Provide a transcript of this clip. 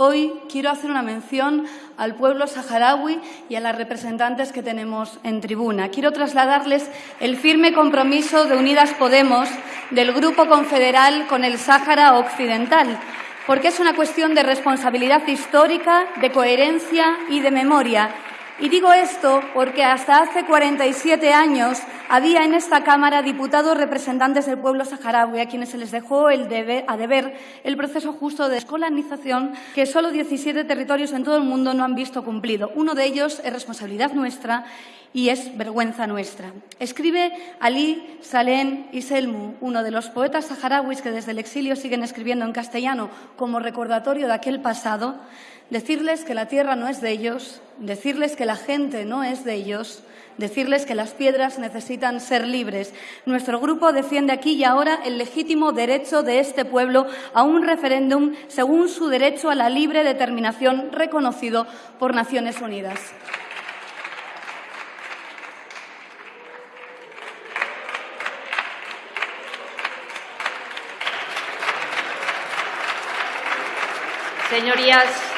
hoy quiero hacer una mención al pueblo saharaui y a las representantes que tenemos en tribuna. Quiero trasladarles el firme compromiso de Unidas Podemos del Grupo Confederal con el Sáhara Occidental, porque es una cuestión de responsabilidad histórica, de coherencia y de memoria y digo esto porque hasta hace 47 años había en esta Cámara diputados representantes del pueblo saharaui a quienes se les dejó el a deber el proceso justo de descolonización que solo 17 territorios en todo el mundo no han visto cumplido. Uno de ellos es responsabilidad nuestra y es vergüenza nuestra. Escribe Ali Salem Iselmu, uno de los poetas saharauis que desde el exilio siguen escribiendo en castellano como recordatorio de aquel pasado, decirles que la tierra no es de ellos, decirles que la gente no es de ellos, decirles que las piedras necesitan ser libres. Nuestro grupo defiende aquí y ahora el legítimo derecho de este pueblo a un referéndum según su derecho a la libre determinación reconocido por Naciones Unidas. Señorías,